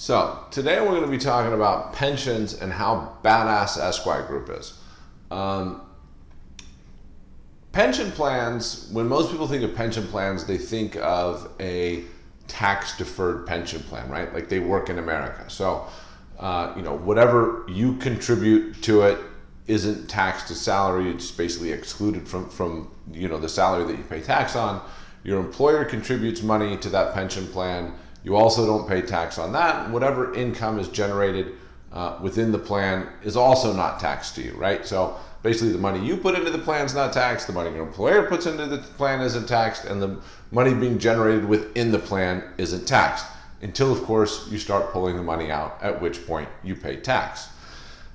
So, today we're going to be talking about pensions and how badass Esquire Group is. Um, pension plans, when most people think of pension plans, they think of a tax deferred pension plan, right? Like they work in America. So, uh, you know, whatever you contribute to it isn't taxed as salary, it's basically excluded from, from, you know, the salary that you pay tax on. Your employer contributes money to that pension plan you also don't pay tax on that. Whatever income is generated uh, within the plan is also not taxed to you, right? So basically the money you put into the plan is not taxed, the money your employer puts into the plan isn't taxed, and the money being generated within the plan isn't taxed. Until, of course, you start pulling the money out, at which point you pay tax.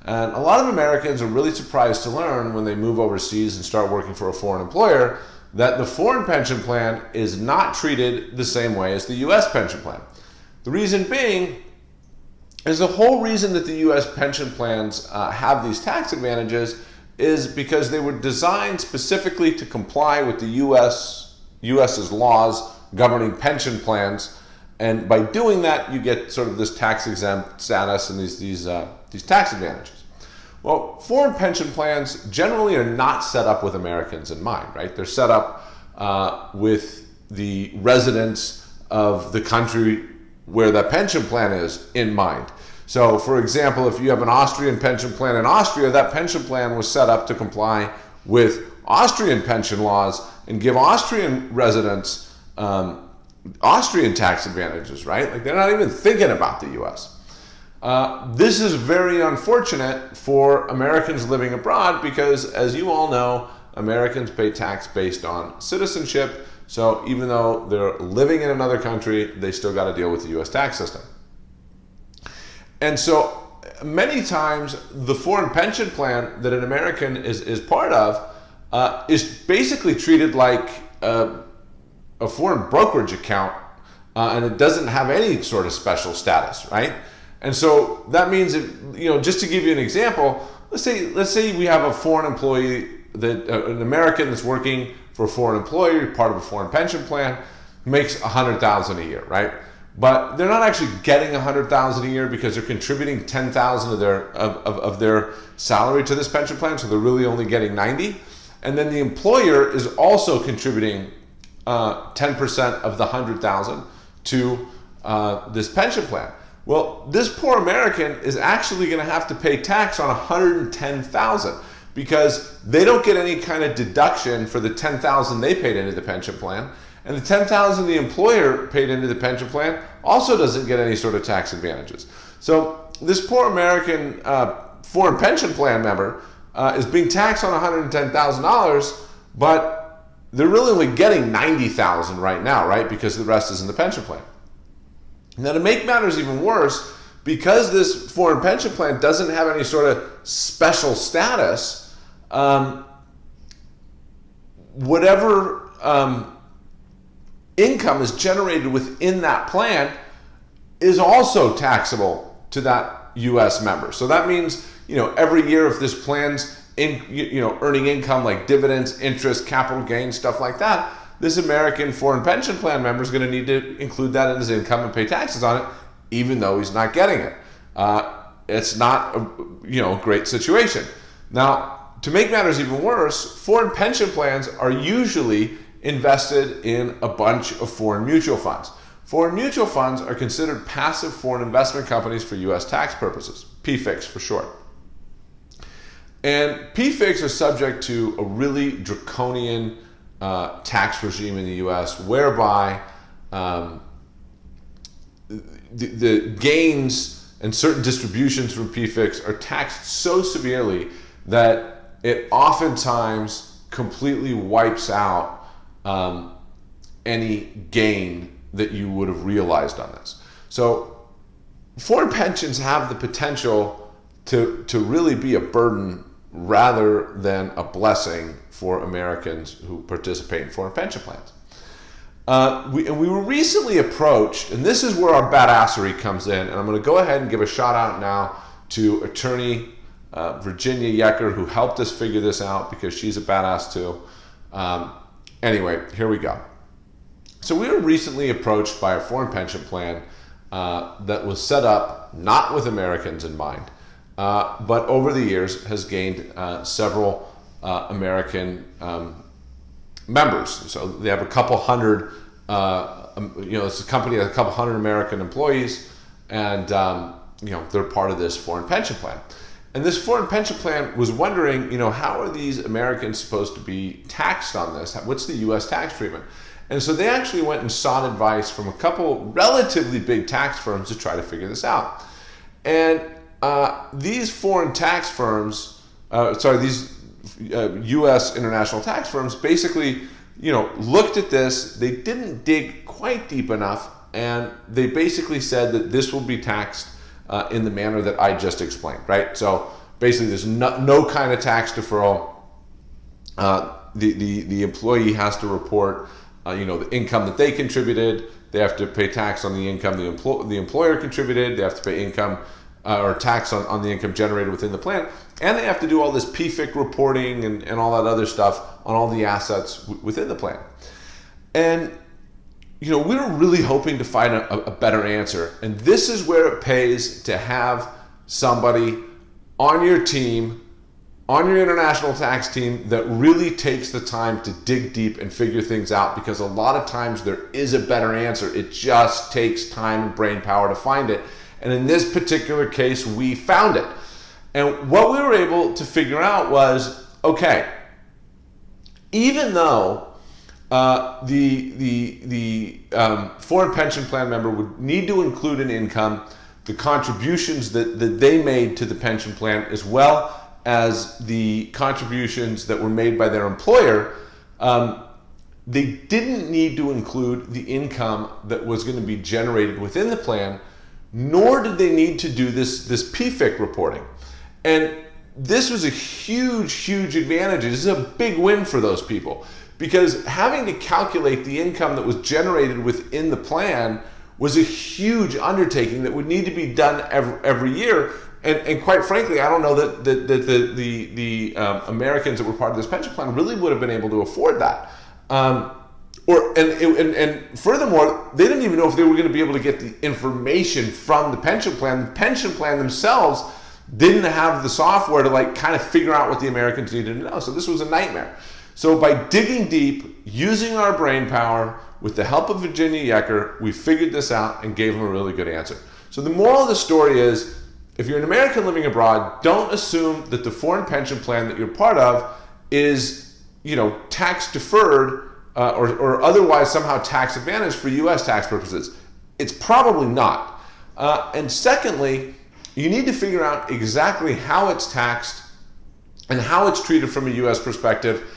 And a lot of Americans are really surprised to learn when they move overseas and start working for a foreign employer that the foreign pension plan is not treated the same way as the US pension plan. The reason being is the whole reason that the US pension plans uh, have these tax advantages is because they were designed specifically to comply with the US US's laws governing pension plans and by doing that you get sort of this tax exempt status and these these uh, these tax advantages. Well, foreign pension plans generally are not set up with Americans in mind, right? They're set up uh, with the residents of the country where the pension plan is in mind. So, for example, if you have an Austrian pension plan in Austria, that pension plan was set up to comply with Austrian pension laws and give Austrian residents um, Austrian tax advantages, right? Like they're not even thinking about the US. Uh, this is very unfortunate for Americans living abroad because, as you all know, Americans pay tax based on citizenship. So even though they're living in another country, they still got to deal with the US tax system. And so many times the foreign pension plan that an American is, is part of uh, is basically treated like a, a foreign brokerage account uh, and it doesn't have any sort of special status, right? And so that means that, you know, just to give you an example, let's say, let's say we have a foreign employee that uh, an American that's working for a foreign employer, part of a foreign pension plan, makes a hundred thousand a year, right? But they're not actually getting a hundred thousand a year because they're contributing ten thousand of their of, of, of their salary to this pension plan, so they're really only getting ninety. And then the employer is also contributing uh, ten uh, percent of the hundred thousand to uh, this pension plan. Well, this poor American is actually going to have to pay tax on 110,000 because they don't get any kind of deduction for the 10,000 they paid into the pension plan. And the 10,000 the employer paid into the pension plan also doesn't get any sort of tax advantages. So this poor American uh, foreign pension plan member uh, is being taxed on $110,000, but they're really only getting 90,000 right now, right? Because the rest is in the pension plan. Now, to make matters even worse, because this foreign pension plan doesn't have any sort of special status, um, whatever um, income is generated within that plan is also taxable to that U.S. member. So that means, you know, every year if this plan's in, you know, earning income like dividends, interest, capital gains, stuff like that, this American foreign pension plan member is going to need to include that in his income and pay taxes on it, even though he's not getting it. Uh, it's not a you know great situation. Now, to make matters even worse, foreign pension plans are usually invested in a bunch of foreign mutual funds. Foreign mutual funds are considered passive foreign investment companies for U.S. tax purposes, PFICs for short. And PFICs are subject to a really draconian uh, tax regime in the U.S. whereby um, the, the, gains and certain distributions from PFICs are taxed so severely that it oftentimes completely wipes out um, any gain that you would have realized on this. So foreign pensions have the potential to, to really be a burden rather than a blessing for Americans who participate in foreign pension plans. Uh, we, we were recently approached, and this is where our badassery comes in, and I'm going to go ahead and give a shout out now to attorney uh, Virginia Jeker, who helped us figure this out because she's a badass too. Um, anyway, here we go. So we were recently approached by a foreign pension plan uh, that was set up not with Americans in mind, uh, but over the years has gained uh, several uh, American um, members. So they have a couple hundred, uh, um, you know, it's a company with a couple hundred American employees, and um, you know they're part of this foreign pension plan. And this foreign pension plan was wondering, you know, how are these Americans supposed to be taxed on this? What's the U.S. tax treatment? And so they actually went and sought advice from a couple relatively big tax firms to try to figure this out. And uh, these foreign tax firms, uh, sorry, these uh, U.S. international tax firms basically, you know, looked at this. They didn't dig quite deep enough, and they basically said that this will be taxed uh, in the manner that I just explained, right? So basically, there's no, no kind of tax deferral. Uh, the, the, the employee has to report, you know, the income that they contributed. They have to pay tax on the income the, empl- the employer contributed. They have to pay income uh, or tax on, on the income generated within the plan. And they have to do all this PFIC reporting and, and all that other stuff on all the assets w- within the plan. And you know, we were really hoping to find a, a, better answer. And this is where it pays to have somebody on your team, on your international tax team, that really takes the time to dig deep and figure things out because a lot of times there is a better answer. It just takes time and brain power to find it. And in this particular case, we found it. And what we were able to figure out was okay, even though uh, the the the um, foreign pension plan member would need to include an income, the contributions that, that they made to the pension plan, as well as the contributions that were made by their employer. Um, they didn't need to include the income that was going to be generated within the plan, nor did they need to do this, this PFIC reporting. And this was a huge, huge advantage. This is a big win for those people because having to calculate the income that was generated within the plan was a huge undertaking that would need to be done every, every year. And, and quite frankly, I don't know that, that, the, the, the um, Americans that were part of this pension plan really would have been able to afford that. Um, or and, and, and furthermore, they didn't even know if they were going to be able to get the information from the pension plan. The pension plan themselves didn't have the software to like kind of figure out what the Americans needed to know. So this was a nightmare. So by digging deep, using our brain power, with the help of Virginia Jeker, we figured this out and gave them a really good answer. So the moral of the story is, if you're an American living abroad, don't assume that the foreign pension plan that you're part of is, you know, tax deferred uh, or, or otherwise somehow tax advantaged for U.S. tax purposes. It's probably not. Uh, and secondly, you need to figure out exactly how it's taxed and how it's treated from a U.S. perspective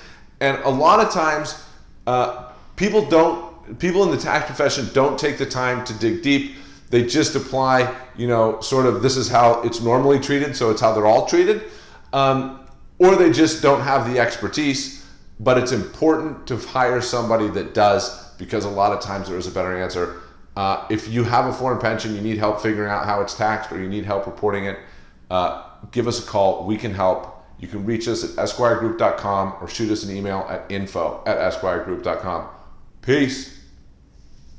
and a lot of times, uh, people don't, people in the tax profession don't take the time to dig deep. They just apply, you know, sort of this is how it's normally treated, so it's how they're all treated. Um, or they just don't have the expertise. But it's important to hire somebody that does because a lot of times there is a better answer. Uh, if you have a foreign pension, you need help figuring out how it's taxed or you need help reporting it, uh, give us a call. We can help. You can reach us at esquiregroup.com or shoot us an email at info at esquiregroup.com. Peace.